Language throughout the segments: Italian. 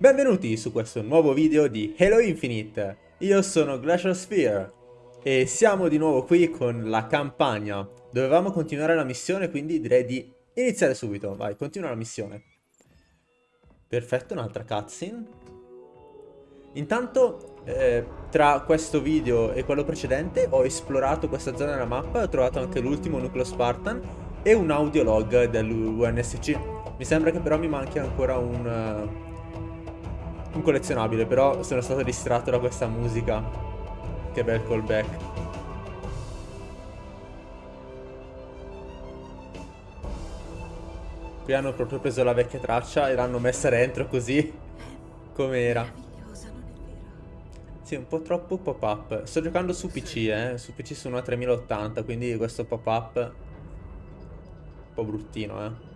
Benvenuti su questo nuovo video di Halo Infinite. Io sono Glacial Sphere e siamo di nuovo qui con la campagna. Dovevamo continuare la missione, quindi direi di iniziare subito. Vai, continua la missione. Perfetto, un'altra cutscene. Intanto, eh, tra questo video e quello precedente, ho esplorato questa zona della mappa e ho trovato anche l'ultimo nucleo Spartan e un audiolog dell'UNSC. Mi sembra che però mi manchi ancora un... Uh, un collezionabile, però sono stato distratto da questa musica. Che bel callback. Qui hanno proprio preso la vecchia traccia e l'hanno messa dentro così come era. Sì, un po' troppo pop-up. Sto giocando su PC, eh. Su PC sono a 3080, quindi questo pop-up... Un po' bruttino, eh.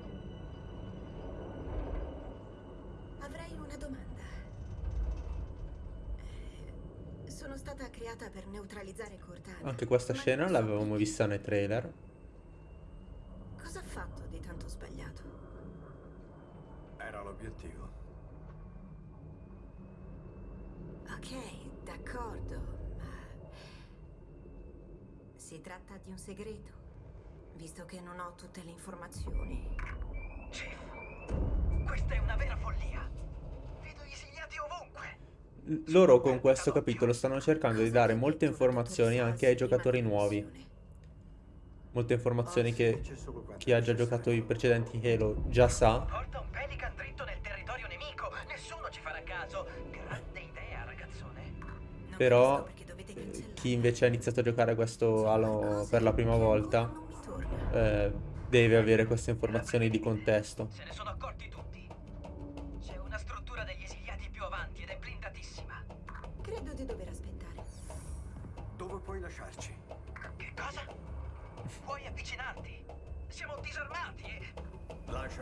creata per neutralizzare Cortana. Anche questa scena l'avevamo vista nei trailer. Cosa ha fatto di tanto sbagliato? Era l'obiettivo. Ok, d'accordo, ma... Si tratta di un segreto, visto che non ho tutte le informazioni. Chief, questa è una vera follia. Vedo gli esiliati ovunque loro con questo capitolo stanno cercando di dare molte informazioni anche ai giocatori nuovi. Molte informazioni che chi ha già giocato i precedenti Halo già sa. Porta un Pelican dritto nel territorio nemico. Nessuno ci farà caso. Grande idea, ragazzone. Però chi invece ha iniziato a giocare questo Halo per la prima volta eh, deve avere queste informazioni di contesto. Se ne sono accorti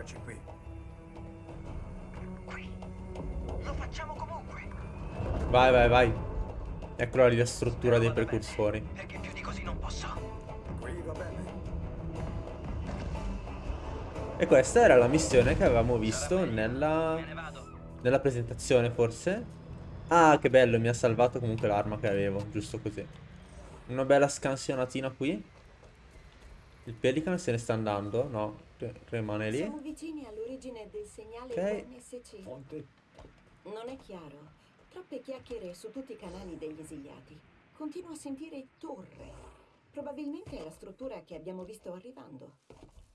Lasciaci qui. Qui? Lo facciamo comunque. Vai, vai, vai. Eccola lì la struttura dei precursori. Perché più di così non posso. Qui va bene. E questa era la missione che avevamo visto nella... Nella presentazione forse? Ah, che bello, mi ha salvato comunque l'arma che avevo, giusto così. Una bella scansionatina qui. Il Pelican se ne sta andando, no, rimane lì. Siamo vicini all'origine del segnale okay. NSC. Fonte. Non è chiaro. Troppe chiacchiere su tutti i canali degli esiliati. Continuo a sentire torre. Probabilmente è la struttura che abbiamo visto arrivando.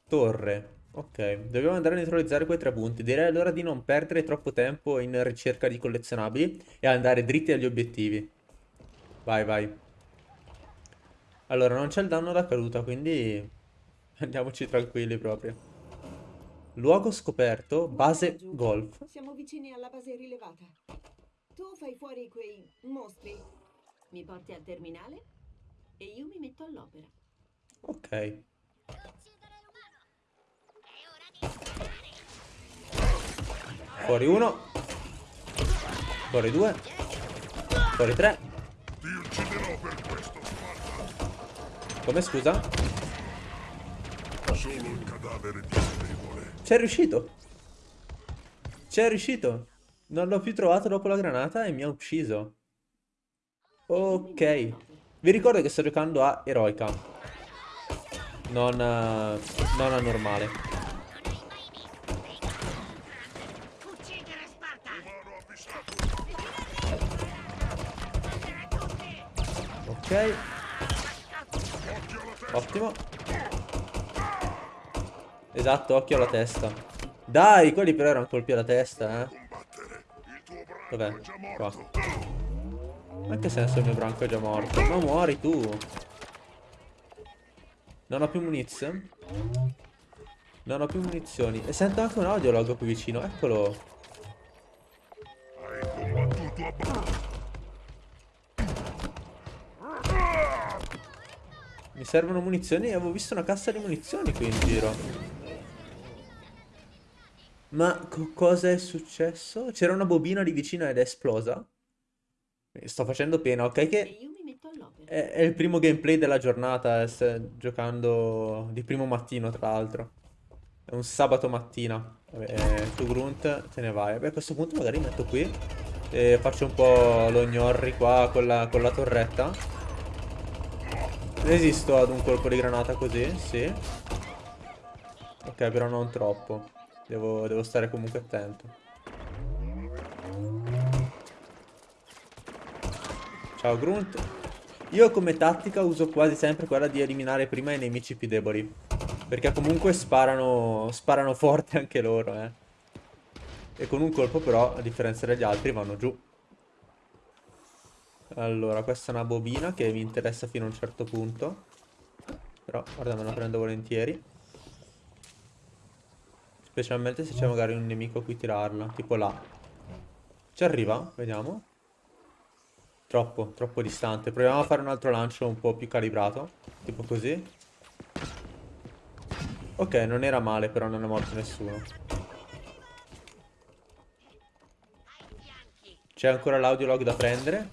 Torre. Ok, dobbiamo andare a neutralizzare quei tre punti. Direi allora di non perdere troppo tempo in ricerca di collezionabili e andare dritti agli obiettivi. Vai, vai. Allora, non c'è il danno da caduta, quindi andiamoci tranquilli proprio. Luogo scoperto, base golf. Siamo vicini alla base rilevata. Tu fai fuori quei mostri. Mi porti al terminale e io mi metto all'opera. Ok. Fuori uno. Fuori due. Fuori tre. Ti ucciderò per questo, Come scusa? Solo il cadavere di un debole. C'è riuscito. C'è riuscito. Non l'ho più trovato dopo la granata e mi ha ucciso. Ok. Vi ricordo che sto giocando a eroica. Non, uh, non a normale. Ok. Ottimo. Esatto, occhio alla testa. Dai, quelli però erano colpi alla testa, eh. Dov'è? Qua. Anche se adesso il mio branco è già morto. Ma muori tu. Non ho più munizioni. Non ho più munizioni. E sento anche un audiolog qui vicino. Eccolo. Mi servono munizioni avevo visto una cassa di munizioni qui in giro. Ma co cosa è successo? C'era una bobina lì vicino ed è esplosa? Sto facendo pena, ok che... È, è il primo gameplay della giornata, eh, giocando di primo mattino tra l'altro. È un sabato mattina. Vabbè, eh, tu Grunt te ne vai. Vabbè, a questo punto magari metto qui. E faccio un po' lo gnorri qua con la, con la torretta. Resisto ad un colpo di granata così, sì. Ok, però non troppo. Devo, devo stare comunque attento. Ciao Grunt. Io come tattica uso quasi sempre quella di eliminare prima i nemici più deboli. Perché comunque sparano, sparano forte anche loro, eh. E con un colpo però, a differenza degli altri, vanno giù. Allora, questa è una bobina che mi interessa fino a un certo punto. Però, guarda, me la prendo volentieri. Specialmente se c'è magari un nemico a cui tirarla, tipo là. Ci arriva? Vediamo. Troppo, troppo distante. Proviamo a fare un altro lancio un po' più calibrato. Tipo così. Ok, non era male, però non è morto nessuno. C'è ancora l'audiolog da prendere.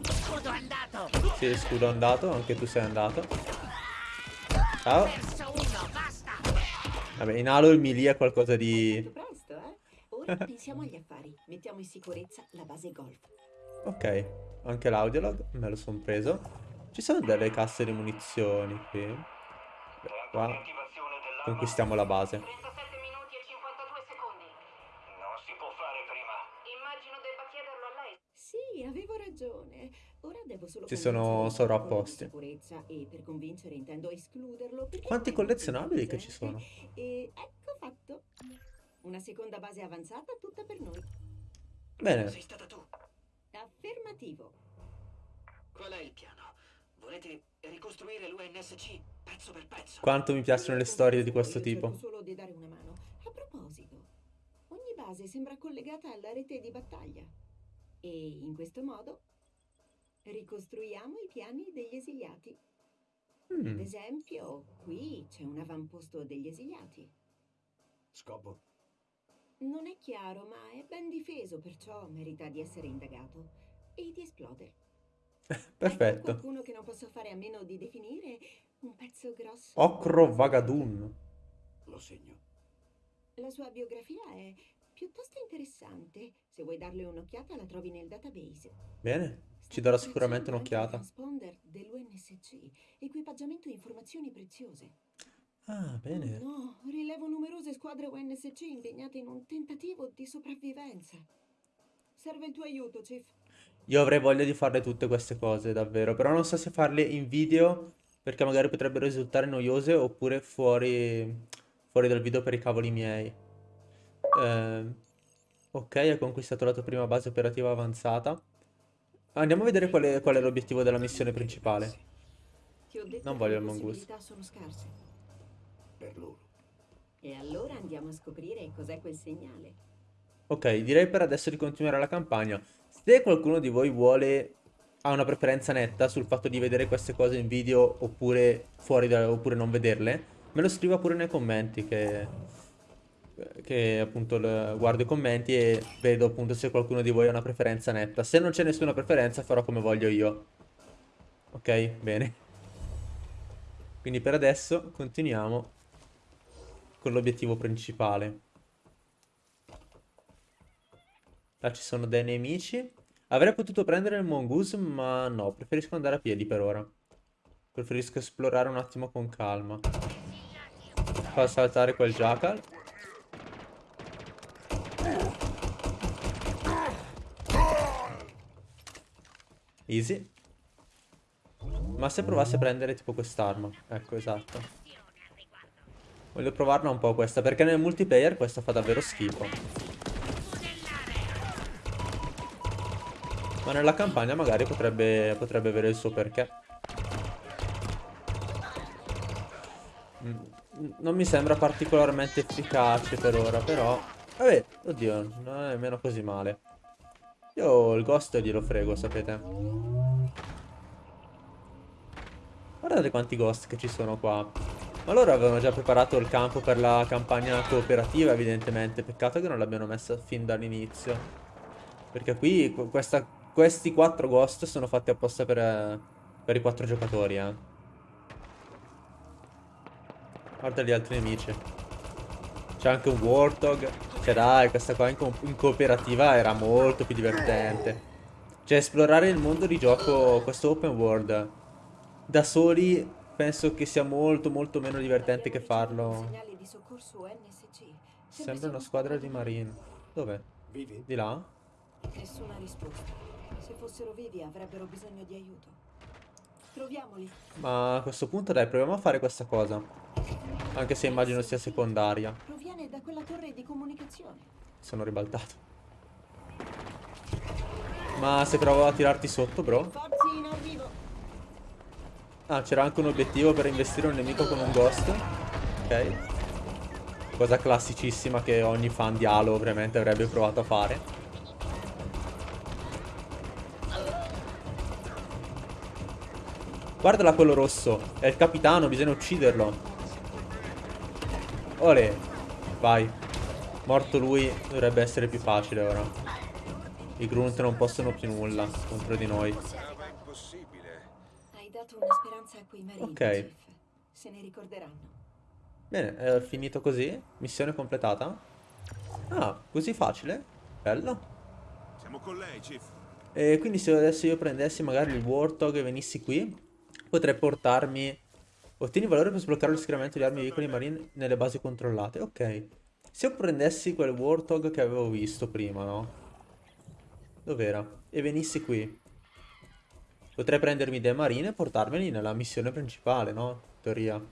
Scudo andato! Sì, scudo andato, anche tu sei andato. Ciao. Vabbè, in Halo il melee è qualcosa di... presto, eh? Ora pensiamo agli affari. Mettiamo in sicurezza la base golf. Ok, anche l'audiolog, me lo son preso. Ci sono delle casse di munizioni qui. Beh, qua conquistiamo la base. 37 minuti e 52 secondi. Non si può fare prima. Immagino debba chiederlo a lei. Sì, avevo ragione. Ora devo solo Ci sono convincerlo sovrapposti. di sicurezza e per convincere intendo escluderlo. perché Quanti collezionabili che ci sono? E ecco fatto. Una seconda base avanzata tutta per noi. Bene, Sei stata tu. Affermativo. Qual è il piano? Volete ricostruire l'UNSC pezzo per pezzo? quanto mi piacciono le storie di questo tipo. solo di dare una mano. A proposito, ogni base sembra collegata alla rete di battaglia. E in questo modo ricostruiamo i piani degli esiliati. Ad Mm, esempio, qui c'è un avamposto degli esiliati. Scopo? Non è chiaro, ma è ben difeso, perciò merita di essere indagato e di esplodere. Ecco perfetto. qualcuno che non posso fare a meno di definire un pezzo grosso. Ocro Vagadun. Lo segno. La sua biografia è piuttosto interessante. Se vuoi darle un'occhiata, la trovi nel database. Bene, ci darò sicuramente un'occhiata. Ah, bene. No, rilevo numerose squadre UNSC impegnate in un tentativo di sopravvivenza. Serve il tuo aiuto, Chief. Io avrei voglia di farle tutte queste cose, davvero. Però non so se farle in video, perché magari potrebbero risultare noiose, oppure fuori, fuori dal video per i cavoli miei. Ehm, ok, hai conquistato la tua prima base operativa avanzata. Andiamo a vedere qual è, qual è l'obiettivo della missione principale. Non voglio il mongoose. possibilità sono scarse. Per loro. E allora andiamo a scoprire cos'è quel segnale. Ok, direi per adesso di continuare la campagna. Se qualcuno di voi vuole, ha una preferenza netta sul fatto di vedere queste cose in video oppure fuori da, oppure non vederle, me lo scriva pure nei commenti che, che appunto guardo i commenti e vedo appunto se qualcuno di voi ha una preferenza netta. Se non c'è nessuna preferenza farò come voglio io. Ok, bene. Quindi per adesso continuiamo con l'obiettivo principale. Là ci sono dei nemici. Avrei potuto prendere il mongoose, ma no, preferisco andare a piedi per ora. Preferisco esplorare un attimo con calma. Fa saltare quel jackal. Easy. Ma se provassi a prendere tipo quest'arma. Ecco, esatto. Voglio provarla un po' questa, perché nel multiplayer questa fa davvero schifo. Ma nella campagna magari potrebbe, potrebbe avere il suo perché. Mm, Non mi sembra particolarmente efficace per ora, però... Vabbè, oddio, non è nemmeno così male. Io il ghost glielo frego, sapete. Guardate quanti ghost che ci sono qua. Ma loro avevano già preparato il campo per la campagna cooperativa, evidentemente. Peccato che non l'abbiano messa fin dall'inizio. Perché qui qu- questa- questi quattro ghost sono fatti apposta per, per i quattro giocatori, eh. Guarda gli altri nemici. C'è anche un Warthog. Cioè dai, questa qua in, co- in cooperativa era molto più divertente. Cioè esplorare il mondo di gioco, questo open world, da soli penso che sia molto molto meno divertente che farlo. Sembra una squadra di marine. Dov'è? Vivi? Di là? Nessuna risposta. Se fossero vivi avrebbero bisogno di aiuto. Troviamoli. Ma a questo punto dai, proviamo a fare questa cosa. Anche se immagino sia secondaria. Proviene da quella torre di comunicazione. Sono ribaltato. Ma se provo a tirarti sotto, bro? Forzi in arrivo. Ah, c'era anche un obiettivo per investire un nemico con un ghost. Ok. Cosa classicissima che ogni fan di Halo ovviamente avrebbe provato a fare. Guardala quello rosso. È il capitano, bisogna ucciderlo. Ole. Vai. Morto lui, dovrebbe essere più facile ora. I grunt non possono più nulla contro di noi. Hai dato una speranza a quei marini. Ok. Se ne ricorderanno. Bene, è finito così. Missione completata. Ah, così facile. Bello. Siamo con lei, Chief. E quindi se adesso io prendessi magari il Warthog e venissi qui, potrei portarmi... Ottieni valore per sbloccare lo schieramento di armi e veicoli marini nelle basi controllate. Ok. Se io prendessi quel Warthog che avevo visto prima, no? Dov'era? E venissi qui. Potrei prendermi dei marine e portarmeli nella missione principale, no? In teoria.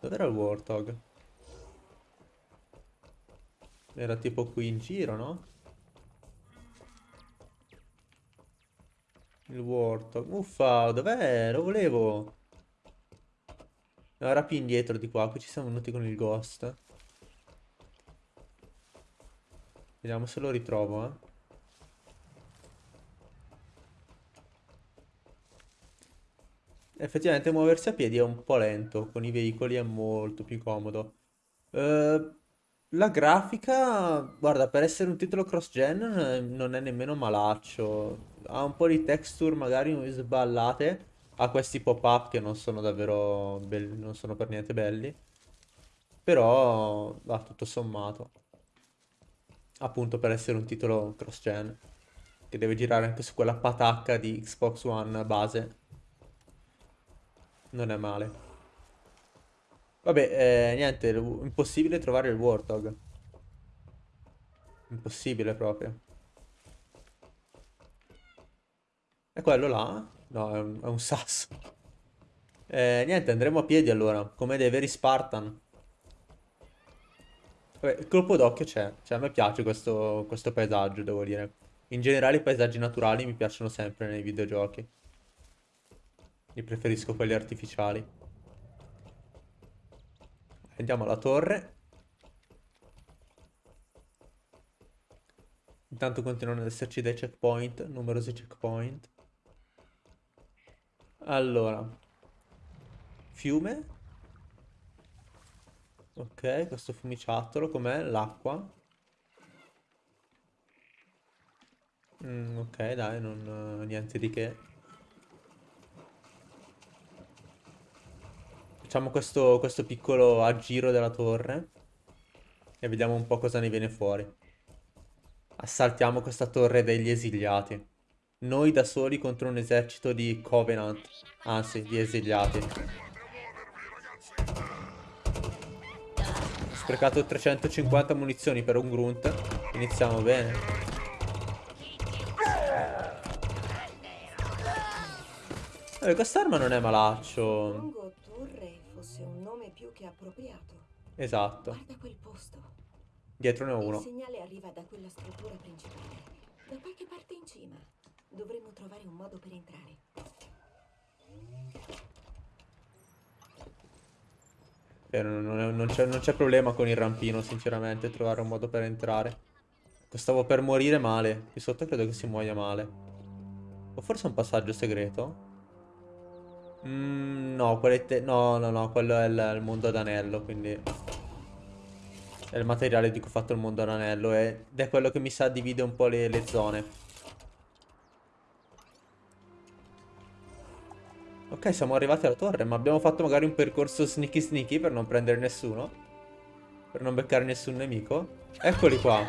Dov'era il Warthog? Era tipo qui in giro, no? Il Warthog. Uffa, dov'è? Lo volevo. No, era più indietro di qua. Qui ci siamo venuti con il Ghost. Vediamo se lo ritrovo, eh. Effettivamente muoversi a piedi è un po' lento, con i veicoli è molto più comodo. Eh, la grafica, guarda, per essere un titolo cross-gen eh, non è nemmeno malaccio. Ha un po' di texture magari sballate, ha questi pop-up che non sono davvero belli, non sono per niente belli. Però va tutto sommato. Appunto per essere un titolo cross-gen, che deve girare anche su quella patacca di Xbox One base. Non è male. Vabbè, eh, niente, il- impossibile trovare il Warthog. Impossibile proprio. È quello là? No, è un, è un sasso. Eh, niente, andremo a piedi allora, come dei veri Spartan. Vabbè, il colpo d'occhio c'è. Cioè, a me piace questo, questo paesaggio, devo dire. In generale i paesaggi naturali mi piacciono sempre nei videogiochi. Io preferisco quelli artificiali. Andiamo alla torre. Intanto continuano ad esserci dei checkpoint, numerosi checkpoint. Allora. Fiume. Ok, questo fiumiciattolo, com'è? L'acqua. Mm, ok, dai, non, eh, niente di che. Facciamo questo, questo piccolo aggiro della torre e vediamo un po' cosa ne viene fuori. Assaltiamo questa torre degli esiliati. Noi da soli contro un esercito di Covenant, anzi di esiliati. Ho sprecato 350 munizioni per un grunt. Iniziamo bene. Eh, quest'arma non è malaccio. Suppongo torre fosse un nome più che appropriato. Esatto. Guarda quel posto. Dietro ne ho Il uno. segnale arriva da quella struttura principale. Da qualche parte in cima. Dovremmo trovare un modo per entrare. Eh, non non- non c'è problema con il rampino, sinceramente, trovare un modo per entrare. Stavo per morire male. Qui sotto credo che si muoia male. O forse un passaggio segreto? Mm, no, no, no, no, quello è il, il mondo ad anello, quindi... È il materiale di cui ho fatto il mondo ad anello ed è quello che mi sa divide un po' le, le zone. Ok, siamo arrivati alla torre, ma abbiamo fatto magari un percorso sneaky sneaky per non prendere nessuno? Per non beccare nessun nemico. Eccoli qua.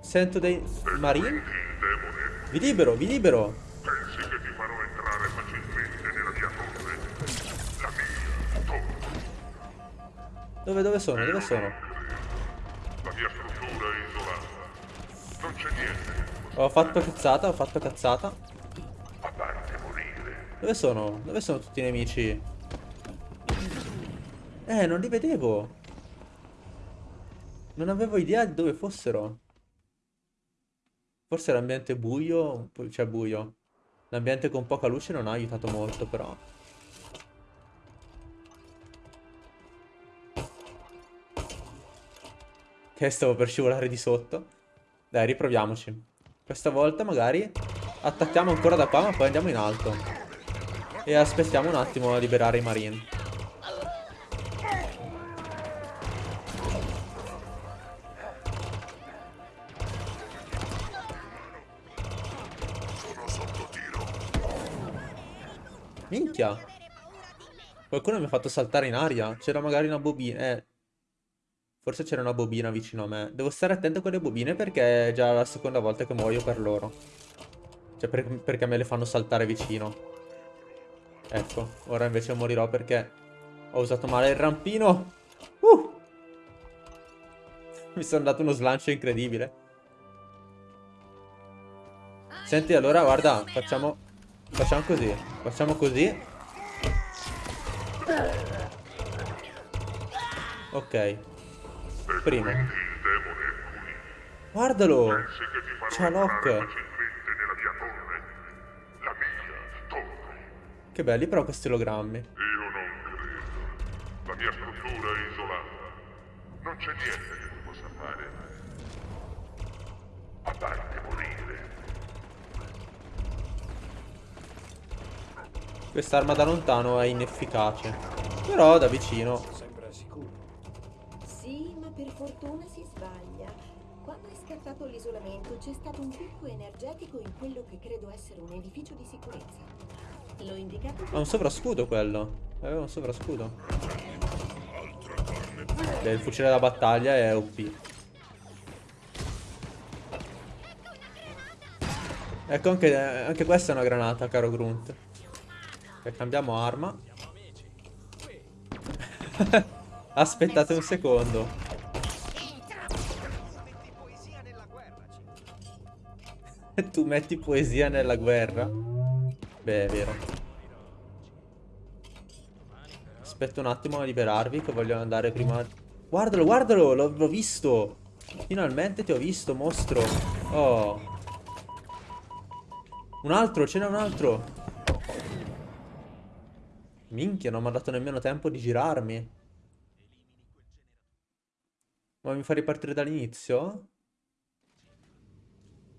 Sento dei marine. Vi libero, vi libero. Dove, dove sono? Dove sono? La mia struttura è isolata. Non c'è niente Ho fatto cazzata, ho fatto cazzata. a parte morire. Dove sono? Dove sono tutti i nemici? Eh, non li vedevo. Non avevo idea di dove fossero. Forse l'ambiente buio, c'è buio. L'ambiente con poca luce non ha aiutato molto, però. Che stavo per scivolare di sotto. Dai, riproviamoci. Questa volta magari attacchiamo ancora da qua, ma poi andiamo in alto. E aspettiamo un attimo a liberare i marine. Minchia. Qualcuno mi ha fatto saltare in aria. C'era magari una bobina. Eh. Forse c'era una bobina vicino a me. Devo stare attento con le bobine perché è già la seconda volta che muoio per loro. Cioè per- perché me le fanno saltare vicino. Ecco, ora invece morirò perché ho usato male il rampino. Uh! Mi sono dato uno slancio incredibile. Senti, allora guarda, facciamo... Facciamo così. Facciamo così. Ok. Qui. Guardalo! Torre. Che belli però questi ologrammi. Io non credo. La mia struttura è isolata. Non c'è niente che tu possa fare. A parte morire. Quest'arma da lontano è inefficace. Però da vicino. Sembra sicuro. Sì, ma per fortuna si sbaglia. Quando è scattato l'isolamento c'è stato un picco energetico in quello che credo essere un edificio di sicurezza. L'ho indicato Ha un sovrascudo quello. Aveva un sovrascudo. Beh, il fucile da battaglia è OP. Ecco, anche, anche questa è una granata, caro Grunt. Ok, cambiamo arma. Aspettate un secondo. tu metti poesia nella guerra? Beh, è vero. Aspetta un attimo a liberarvi che voglio andare prima... Guardalo, guardalo, l'ho visto. Finalmente ti ho visto, mostro. Oh. Un altro, ce n'è un altro. Minchia, non mi ha dato nemmeno tempo di girarmi. Ma mi fa ripartire dall'inizio?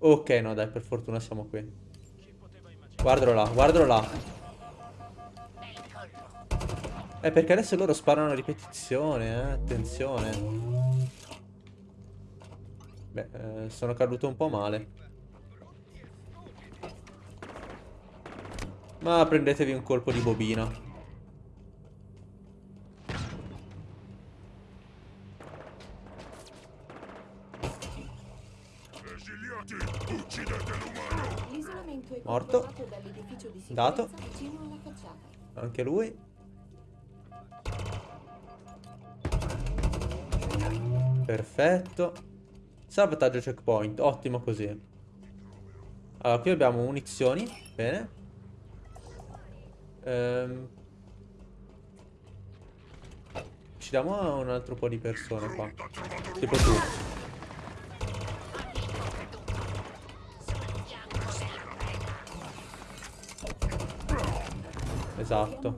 Ok, no dai, per fortuna siamo qui. Guardalo là, guardalo là. Eh, perché adesso loro sparano a ripetizione, eh, attenzione. Beh, eh, sono caduto un po' male. Ma prendetevi un colpo di bobina. Morto. Dato. Anche lui. Perfetto. Salvataggio checkpoint. Ottimo così. Allora, qui abbiamo munizioni. Bene. Ehm. Uccidiamo un altro po' di persone qua. Tipo tu. Esatto.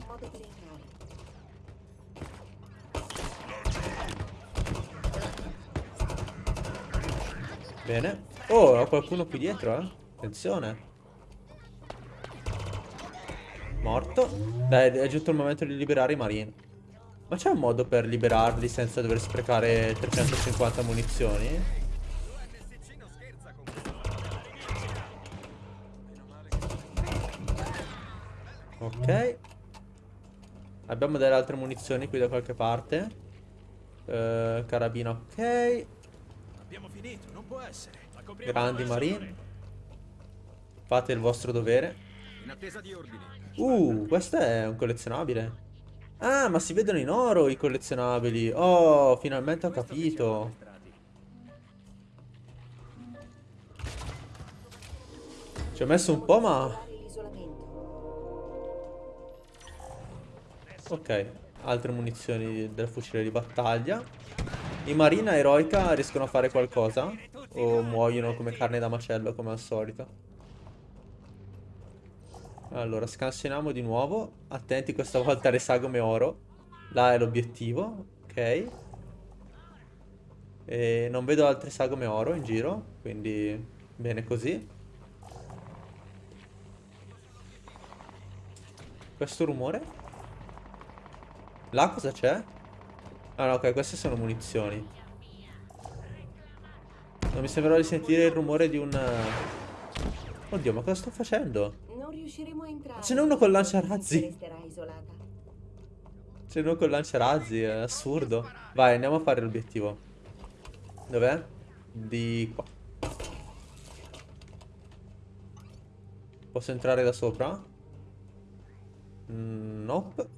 Bene. Oh, ho qualcuno qui dietro, eh. Attenzione. Morto. Dai, è giunto il momento di liberare i marine. Ma c'è un modo per liberarli senza dover sprecare 350 munizioni? Ok. Abbiamo delle altre munizioni qui da qualche parte. Eh, carabina, ok. Abbiamo finito, non può essere. Grandi marine. Fate il vostro dovere. In attesa di ordini. Uh, questo è un collezionabile. Ah, ma si vedono in oro i collezionabili. Oh, finalmente ho capito. Ci ho messo un po', ma... Ok, altre munizioni del fucile di battaglia. I marina eroica riescono a fare qualcosa? O muoiono come carne da macello, come al solito? Allora, scansioniamo di nuovo. Attenti questa volta alle sagome oro. Là è l'obiettivo. Ok. E non vedo altre sagome oro in giro, quindi bene così. Questo rumore? Là cosa c'è? Ah no, ok, queste sono munizioni. Non mi sembrava di sentire il rumore di un... eh, Oddio, ma cosa sto facendo? Non riusciremo a entrare. Ce n'è uno col Se lanciarazzi. isolata. C'è uno con lanciarazzi, è assurdo. Vai, andiamo a fare l'obiettivo. Dov'è? Di qua. Posso entrare da sopra? Mm, nope.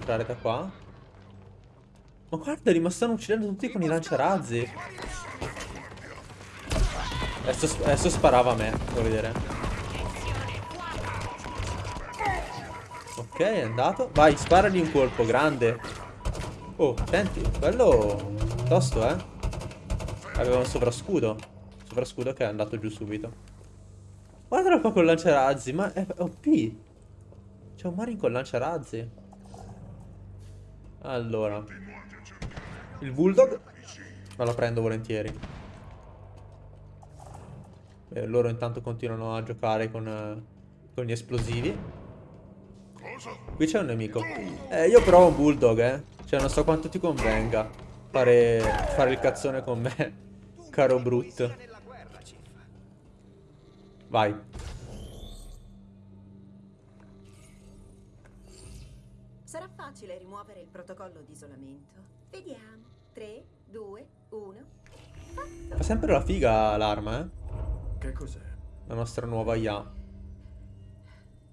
Entrare da qua. Ma guardali, ma stanno uccidendo tutti con i lanciarazzi. Adesso, adesso sparava a me, devo vedere. Ok, è andato. Vai, sparagli un colpo, grande. Oh, senti, quello... Tosto, eh. Aveva un sovrascudo. Sovrascudo che è andato giù subito. Guardalo qua con lanciarazzi, ma è OP. C'è un Marin con lanciarazzi. Allora. Il Bulldog. Me lo prendo volentieri. E loro intanto continuano a giocare con, eh, con gli esplosivi. Qui c'è un nemico. Eh, io però ho un bulldog, eh. Cioè, non so quanto ti convenga fare, fare il cazzone con me, caro Brut. Vai. Sarà facile rimuovere il protocollo di isolamento. Vediamo. 3, 2, 1. Fa sempre la figa l'arma, eh. Che cos'è? La nostra nuova IA.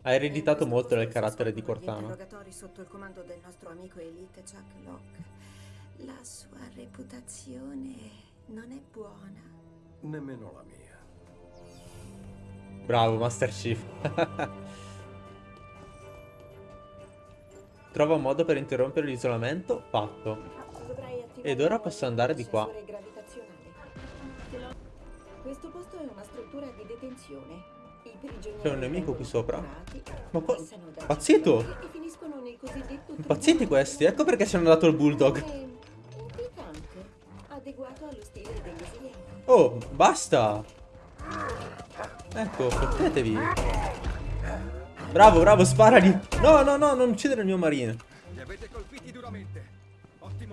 Ha ereditato molto del carattere di Cortana. interrogatori sotto il comando del nostro amico Elite Chuck Locke. La sua reputazione non è buona. Nemmeno la mia. Bravo, Master Chief. Trova un modo per interrompere l'isolamento? Fatto. Ed ora posso andare di qua. C'è un nemico qui sopra? Ma qua- Pazzito! tribunale. questi, ecco perché ci hanno dato il bulldog. Oh, basta! Ecco, fottetevi. Bravo, bravo, sparagli. No, no, no, non uccidere il mio marine.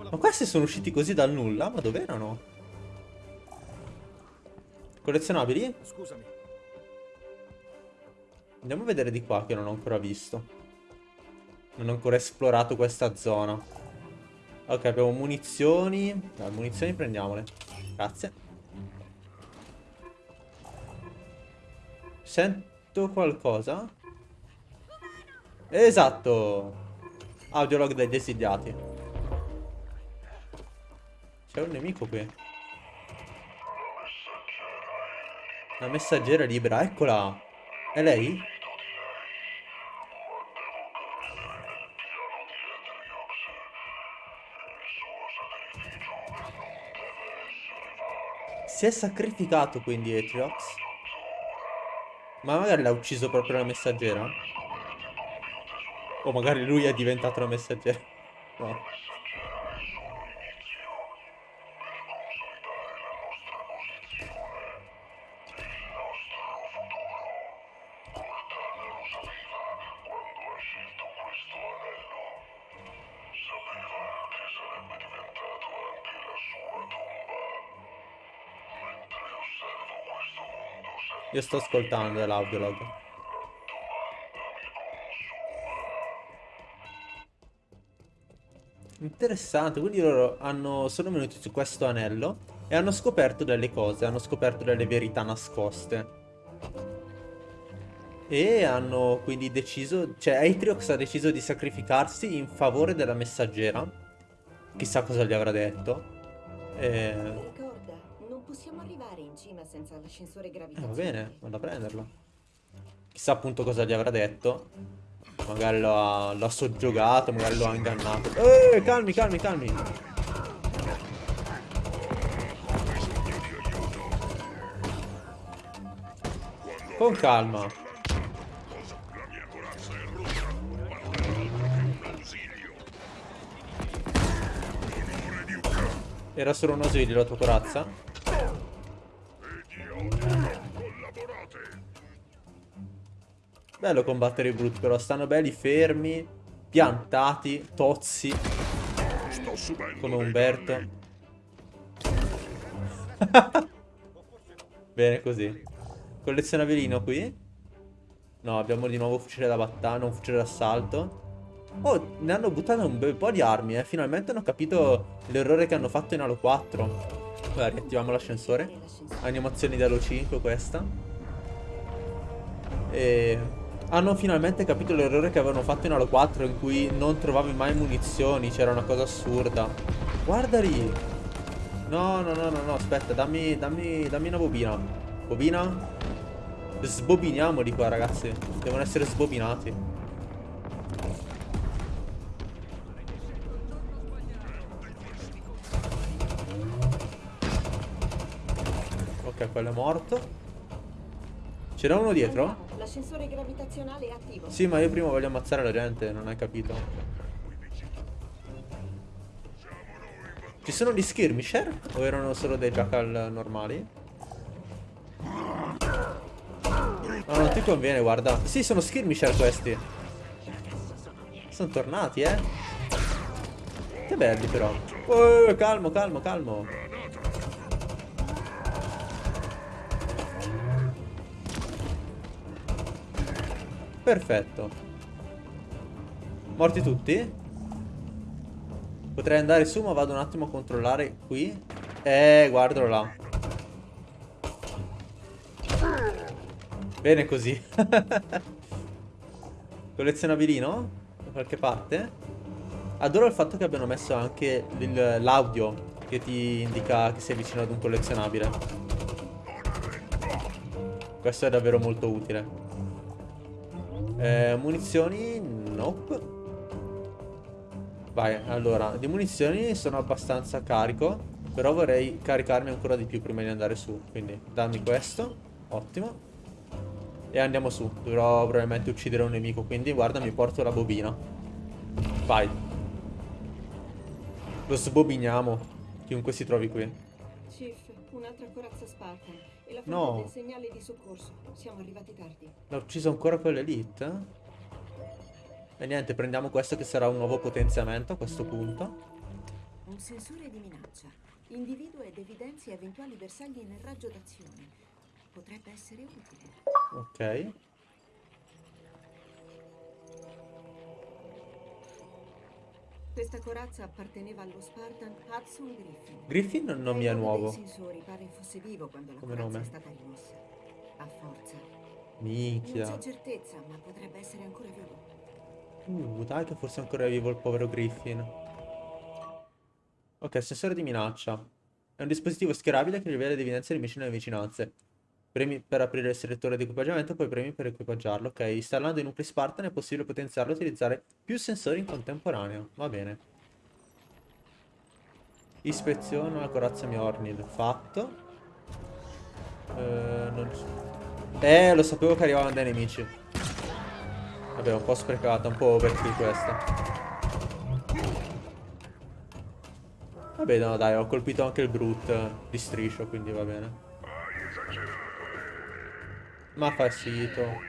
Ma questi sono usciti così dal nulla? Ma dov'erano? Collezionabili? Scusami. Andiamo a vedere di qua che non ho ancora visto. Non ho ancora esplorato questa zona. Ok, abbiamo munizioni. Dai, munizioni prendiamole. Grazie. Sento qualcosa? Esatto. Audiolog dei desidiati. C'è un nemico qui. La messaggera libera, eccola. È lei? Si è sacrificato quindi Atriox. Ma magari l'ha ucciso proprio la messaggera? O magari lui è diventato la messaggera. No. Io sto ascoltando l'audiolog. Interessante, quindi loro hanno, sono venuti su questo anello e hanno scoperto delle cose, hanno scoperto delle verità nascoste. E hanno quindi deciso, cioè Atriox ha deciso di sacrificarsi in favore della messaggera. Chissà cosa gli avrà detto. E... Ricorda, non possiamo arrivare in cima senza l'ascensore Eh, gravitazionale. va bene, vado a prenderlo. Chissà appunto cosa gli avrà detto. Magari l'ha soggiogato, magari lo ha ingannato. Eh, calmi, calmi, calmi. Con calma. Era solo un ausilio la tua corazza? Bello combattere i brutti però, stanno belli fermi, piantati, tozzi, come Umberto. Bene così. Collezionabilino qui? No, abbiamo di nuovo fucile da battaglia, un fucile d'assalto. Oh, ne hanno buttato un bel po' di armi, eh. Finalmente hanno capito l'errore che hanno fatto in Halo 4. Vai, riattiviamo l'ascensore. Animazioni da Halo 5 questa. E hanno finalmente capito l'errore che avevano fatto in Halo 4 in cui non trovavi mai munizioni, c'era una cosa assurda. Guarda lì. No, no, no, no, no, aspetta, dammi, dammi, dammi una bobina. Bobina? Sbobiniamo di qua, ragazzi. Devono essere sbobinati. Ok, quello è morto. C'era uno dietro? L'ascensore gravitazionale è attivo. Sì, ma io prima voglio ammazzare la gente, non hai capito. Ci sono gli skirmisher? O erano solo dei jackal normali? Ma non ti conviene, guarda. Sì, sono skirmisher questi. Sono tornati, eh. Che belli però. Oh, calmo, calmo, calmo. Perfetto. Morti tutti? Potrei andare su, ma vado un attimo a controllare qui. Eh, guardalo là. Bene così. Collezionabilino? Da qualche parte? Adoro il fatto che abbiano messo anche l'audio che ti indica che sei vicino ad un collezionabile. Questo è davvero molto utile. Eh, munizioni? Nope. Vai, allora, di munizioni sono abbastanza carico. Però vorrei caricarmi ancora di più prima di andare su. Quindi dammi questo. Ottimo. E andiamo su. Dovrò probabilmente uccidere un nemico. Quindi guarda, mi porto la bobina. Vai. Lo sbobiniamo. Chiunque si trovi qui. Chief, un'altra corazza Spartan. La No. del segnale di soccorso. Siamo arrivati tardi. L'ha ucciso ancora quell'elite? E niente, prendiamo questo che sarà un nuovo potenziamento a questo punto. Un sensore di minaccia. Individua ed evidenzia eventuali bersagli nel raggio d'azione. Potrebbe essere utile. Ok. Questa corazza apparteneva allo Spartan Hudson Griffin. Griffin non mi è nuovo. sensori pare fosse vivo quando la Come nome? è stata rimossa. A forza. Non Minchia. c'è certezza, ma potrebbe essere ancora vivo. Uh, dai che forse è ancora vivo il povero Griffin. Ok, sensore di minaccia. È un dispositivo schierabile che rivela l'evidenza di nemici nelle vicinanze. Premi per aprire il selettore di equipaggiamento, poi premi per equipaggiarlo. Ok, installando i nuclei Spartan è possibile potenziarlo e utilizzare più sensori in contemporanea. Va bene. Ispezione alla corazza Mjornil. Fatto. Eh, non eh, lo sapevo che arrivavano dai nemici. Vabbè, un po' sprecata, un po' overkill questa. Vabbè, no, dai, ho colpito anche il brute di striscio, quindi va bene. Ma fa sito.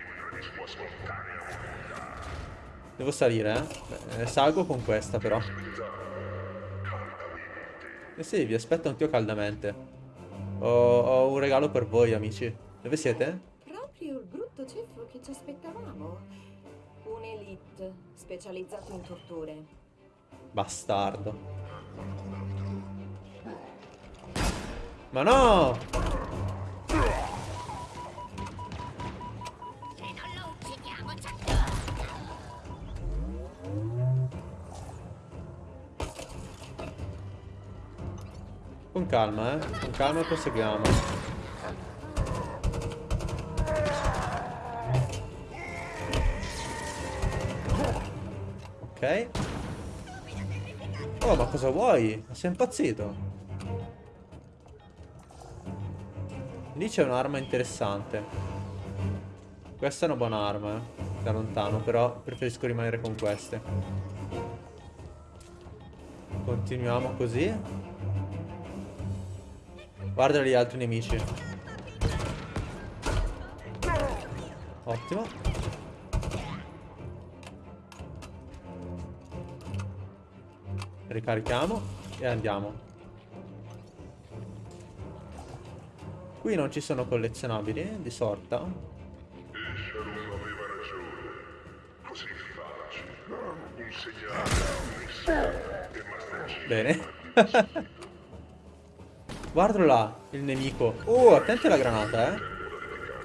Devo salire, eh? Eh, salgo con questa, però. E sì, vi aspetto anch'io caldamente. Ho, ho un regalo per voi, amici. Dove siete? proprio il brutto ceffo che ci aspettavamo. Un elite specializzato in torture. Bastardo. Ma no! Con calma, eh. Con calma proseguiamo. Ok. Oh, ma cosa vuoi? Sei impazzito? Lì c'è un'arma interessante. Questa è una buona arma, eh. Da lontano, però preferisco rimanere con queste. Continuiamo così. Guarda gli altri nemici. Ottimo. Ricarichiamo e andiamo. Qui non ci sono collezionabili di sorta. Bene. Guardalo là, il nemico. Oh, attenti alla granata, eh.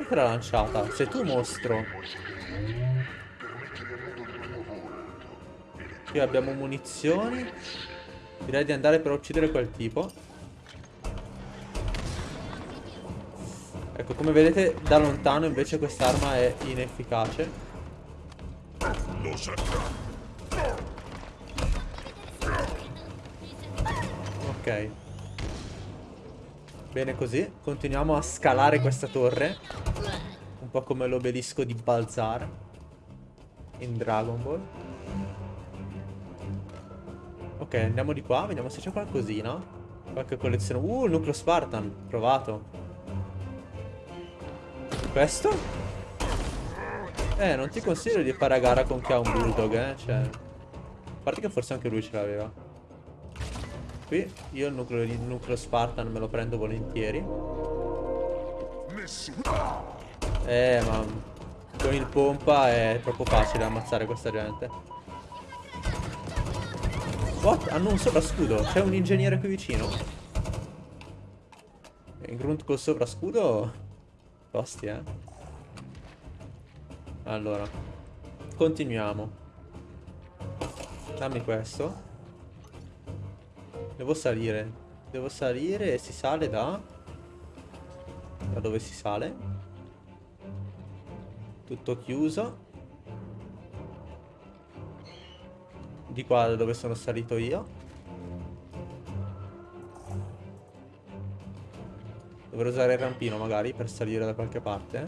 Te l'ha lanciata? Sei tu, mostro. Qui abbiamo munizioni. Direi di andare per uccidere quel tipo. Ecco, come vedete, da lontano invece quest'arma è inefficace. Ok. Bene così. Continuiamo a scalare questa torre. Un po' come l'obelisco di Balzar. In Dragon Ball. Ok, andiamo di qua. Vediamo se c'è qualcosina. Qualche collezione. Uh, nucleo Spartan. Provato. Questo? Eh, non ti consiglio di fare a gara con chi ha un bulldog, eh. Cioè... A parte che forse anche lui ce l'aveva. Qui io il nucleo, il nucleo Spartan me lo prendo volentieri. Eh, ma con il pompa è troppo facile ammazzare questa gente. What? Hanno un sovrascudo. C'è un ingegnere qui vicino. In grunt col sovrascudo. Tosti, eh. Allora. Continuiamo. Dammi questo. Devo salire. Devo salire e si sale da... Da dove si sale? Tutto chiuso. Di qua da dove sono salito io. Dovrò usare il rampino magari per salire da qualche parte.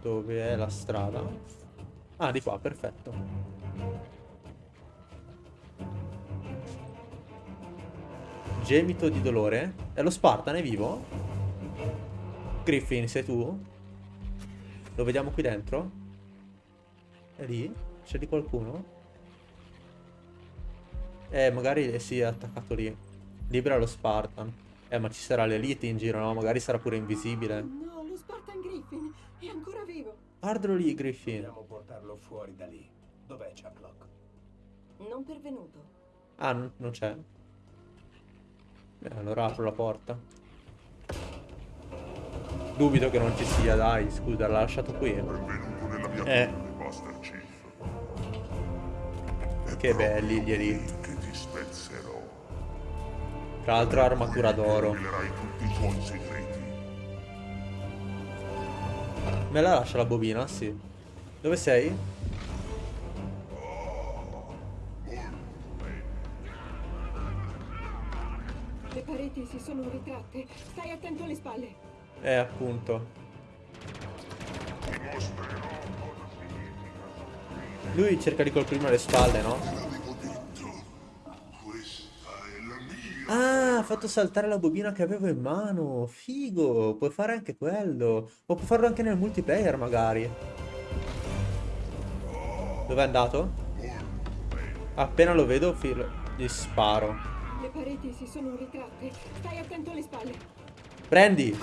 Dove è la strada? Ah, di qua, perfetto. Gemito di dolore? È lo Spartan, è vivo? Griffin, sei tu? Lo vediamo qui dentro? È lì? C'è di qualcuno? Eh, magari si è attaccato lì. Libera lo Spartan. Eh, ma ci sarà l'elite in giro, no? Magari sarà pure invisibile. No, lo Spartan Griffin è ancora vivo. Guardalo lì, Griffin. Fuori da lì. Dov'è Chaplock? Non pervenuto. Ah, non, non c'è. Allora apro la porta. Dubito che non ci sia, dai, scusa, l'ha lasciato qui. Benvenuto nella mia Eh. Master Chief. È Che belli gli elite. qui Che ti spezzerò. Tra l'altro armatura d'oro. Me la lascia la bobina? Sì. Dove sei? Le pareti si sono ritratte. Stai attento alle spalle. Eh, appunto. Lui cerca di colpirmi alle spalle, no? Ah, ha fatto saltare la bobina che avevo in mano. Figo, puoi fare anche quello. O puoi farlo anche nel multiplayer, magari. Dove è andato? Appena lo vedo, filo- gli sparo. Le pareti si sono ritratte. Stai attento alle spalle. Prendi!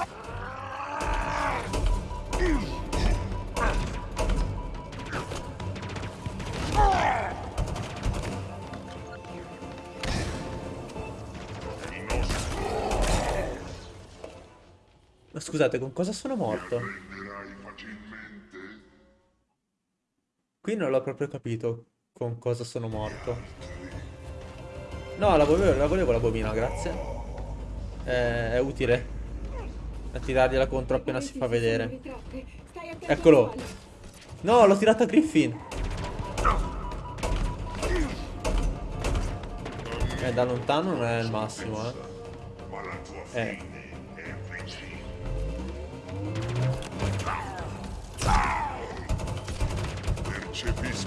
Ma scusate, con cosa sono morto? Qui non l'ho proprio capito con cosa sono morto. No, la volevo, la volevo la bobina, grazie. Eh, è utile. A tirargliela contro appena si fa vedere. Eccolo. No, l'ho tirato a Griffin. Eh, da lontano non è il massimo, eh. Tua Eh.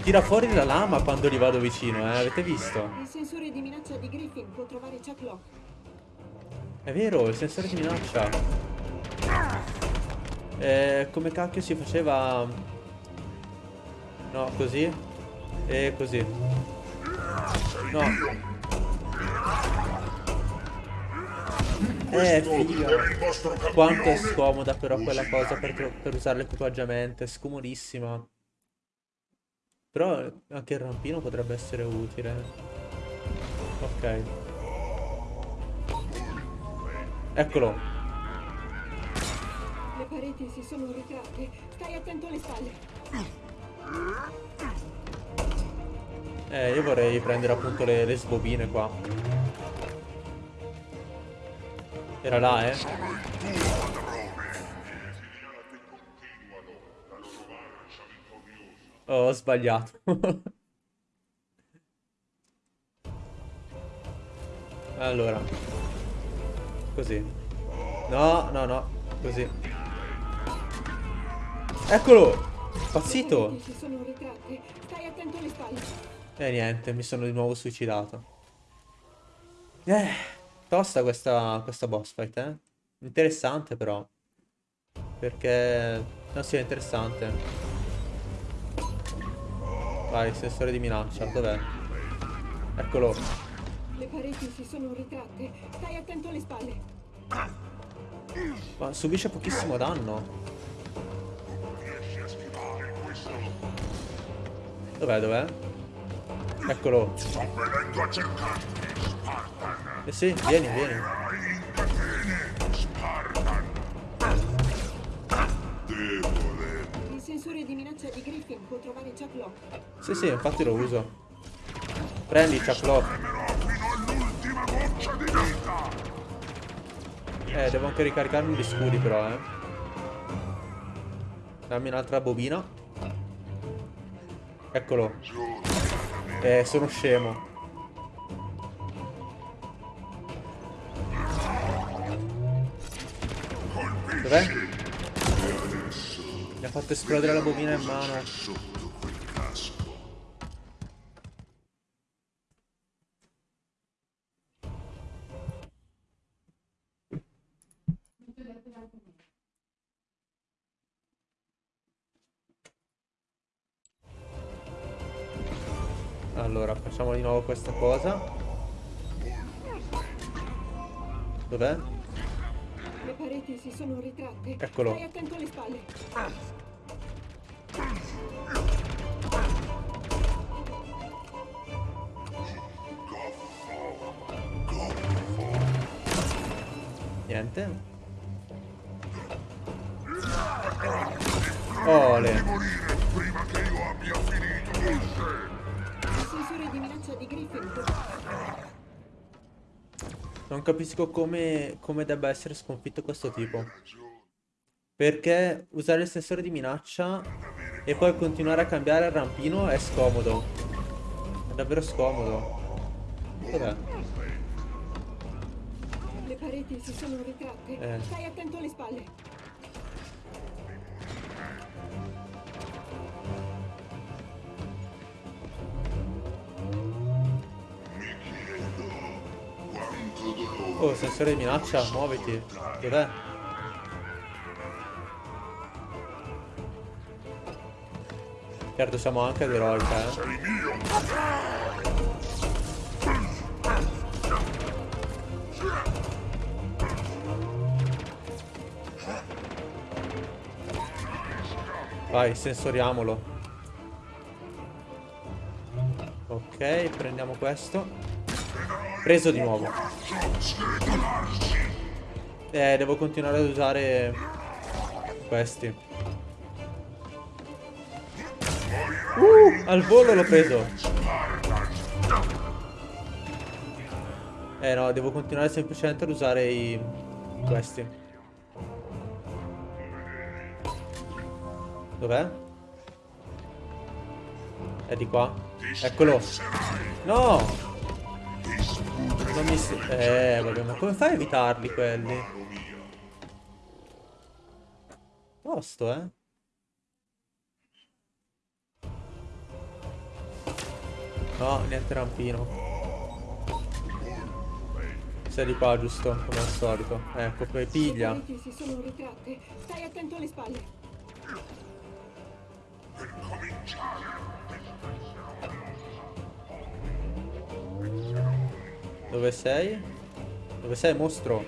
Tira fuori la lama quando gli vado vicino, eh. Avete visto? Il sensore di minaccia di Griffin può trovare Chuck Lock. È vero, il sensore di minaccia. Eh, come cacchio si faceva... No, così. E così. No. Eh, campione. Quanto è scomoda però quella cosa per, per usare l'equipaggiamento, è scomodissima. Però anche il rampino potrebbe essere utile. Ok. Eccolo. Le pareti si sono ritratte. Stai attento alle spalle. Eh, io vorrei prendere appunto le, le sbobine qua. Era là, eh? Ho sbagliato. allora. Così. No, no, no. Così. Eccolo! Pazzito! E niente, mi sono di nuovo suicidato. Eh, tosta questa, questa boss fight, eh. Interessante però. Perché... Non sia interessante. Vai, sensore di minaccia, dov'è? Eccolo. Le pareti si sono ritratte. Stai attento alle spalle. Ma subisce pochissimo danno. Dov'è, dov'è? Eccolo. Sto venendo a cercarti, Spartan. Eh sì, vieni, vieni. Di minaccia di Griffin può trovare Chuck Lock. Sì, sì, infatti lo uso. Prendi, Chuck Lock. Eh, devo anche ricaricarmi gli scudi però, eh. Dammi un'altra bobina. Eccolo. Eh, sono scemo. Dov'è? Fatto esplodere la bobina in mano. Sotto quel casco. Allora, facciamo di nuovo questa cosa. Dov'è? Le pareti si sono ritratte. Eccolo. Stai attento alle spalle. Niente. Ole. Morire prima che io abbia finito con te. Il sensore di minaccia di Griffin può... Non capisco come, come debba essere sconfitto questo tipo. Perché usare il sensore di minaccia e poi continuare a cambiare il rampino è scomodo. È davvero scomodo. Dov'è? Pareti si sono ritratte. Eh. Stai attento alle spalle. Mi chiedo quanto dolore Oh, sensore di minaccia, muoviti. Dov'è? Certo, siamo anche ad eroica, eh. Vai, sensoriamolo. Ok, prendiamo questo. Preso di nuovo. Eh, devo continuare ad usare questi. Uh, al volo l'ho preso. Eh no, devo continuare semplicemente ad usare i... questi. Dov'è? È di qua? Eccolo. No! Non mi... si- Eh, vabbè, ma come fai a evitarli quelli? Tosto, eh? No, niente rampino. Sei di qua, giusto? Come al solito. Ecco, poi piglia. Stai attento alle spalle. Dove sei? Dove sei, mostro?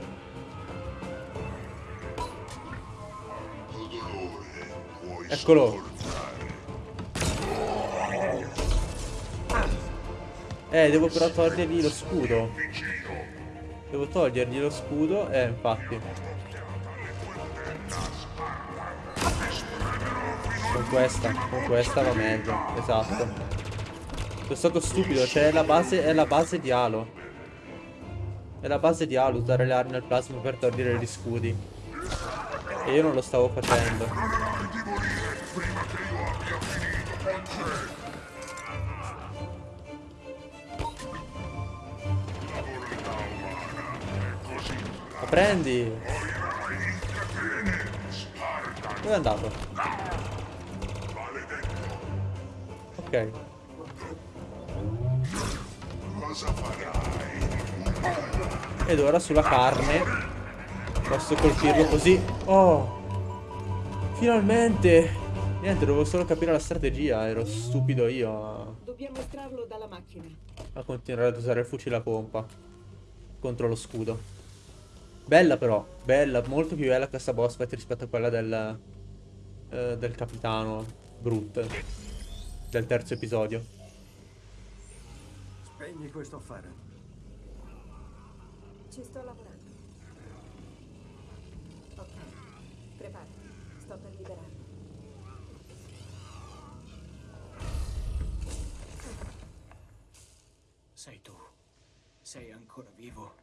Eccolo. Eh, devo però togliergli lo scudo. Devo togliergli lo scudo. Eh, infatti. Con questa, con questa va meglio. Esatto. Sono stato stupido, cioè è la base, è la base di Halo. È la base di Halo usare le armi al plasma per togliere gli scudi. E io non lo stavo facendo. Prendi! Dove è andato? Ok. Ed ora sulla carne posso colpirlo così. Oh! Finalmente! Niente, dovevo solo capire la strategia, ero stupido io a, Dobbiamo estrarlo dalla macchina. a continuare ad usare il fucile a pompa contro lo scudo. Bella però, bella, molto più bella questa boss fight rispetto a quella del, eh, del capitano Brut del terzo episodio. Spegni questo affare. Ci sto lavorando. Ok, preparati. Sto per liberarlo. Sei tu. Sei ancora vivo.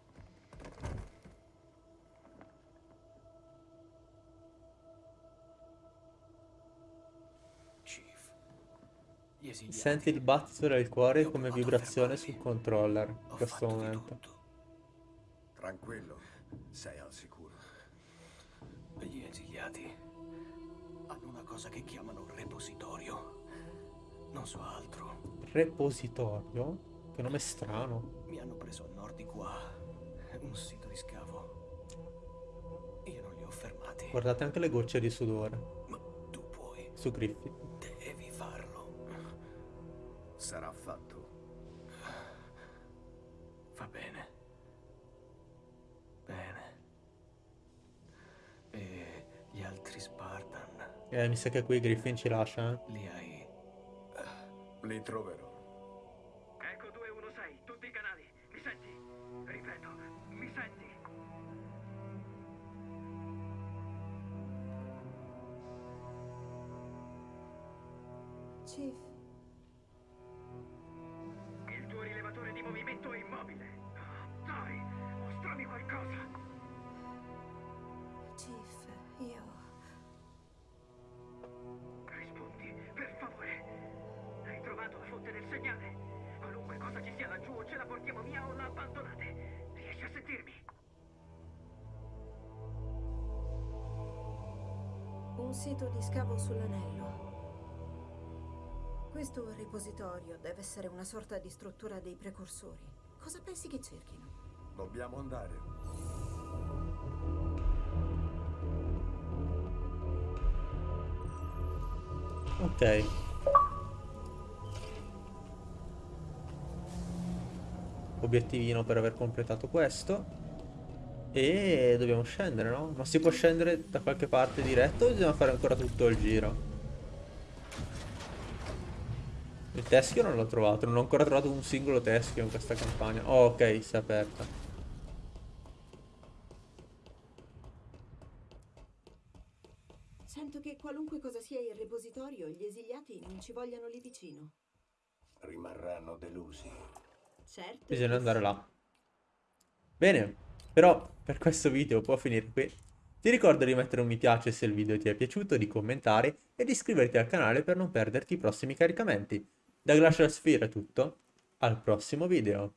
Senti il battito del cuore come vibrazione sul controller in Ho questo momento. tutto. Tranquillo, sei al sicuro. Gli esiliati hanno una cosa che chiamano repositorio. Non so altro. Repositorio? Che nome strano. Mi hanno preso a nord di qua. Un sito di scavo. Io non li ho fermati. Guardate anche le gocce di sudore Ma tu puoi. su Griffith. Eh, mi sa che qui Griffin ci lascia, eh. li hai. Li troverò. Sito di scavo sull'anello. Questo repositorio deve essere una sorta di struttura dei precursori. Cosa pensi che cerchino? Dobbiamo andare. Ok. Obiettivino per aver completato questo. E dobbiamo scendere, no? Ma si può scendere da qualche parte diretto o bisogna fare ancora tutto il giro? Il teschio non l'ho trovato, non ho ancora trovato un singolo teschio in questa campagna. Oh, ok, si è aperta. Sento che qualunque cosa sia il repositorio, gli esiliati non ci vogliano lì vicino. Rimarranno delusi. Certo. Bisogna andare là. Bene, però per questo video può finire qui. Ti ricordo di mettere un mi piace se il video ti è piaciuto, di commentare e di iscriverti al canale per non perderti i prossimi caricamenti. Da Glacial Sphere è tutto, al prossimo video.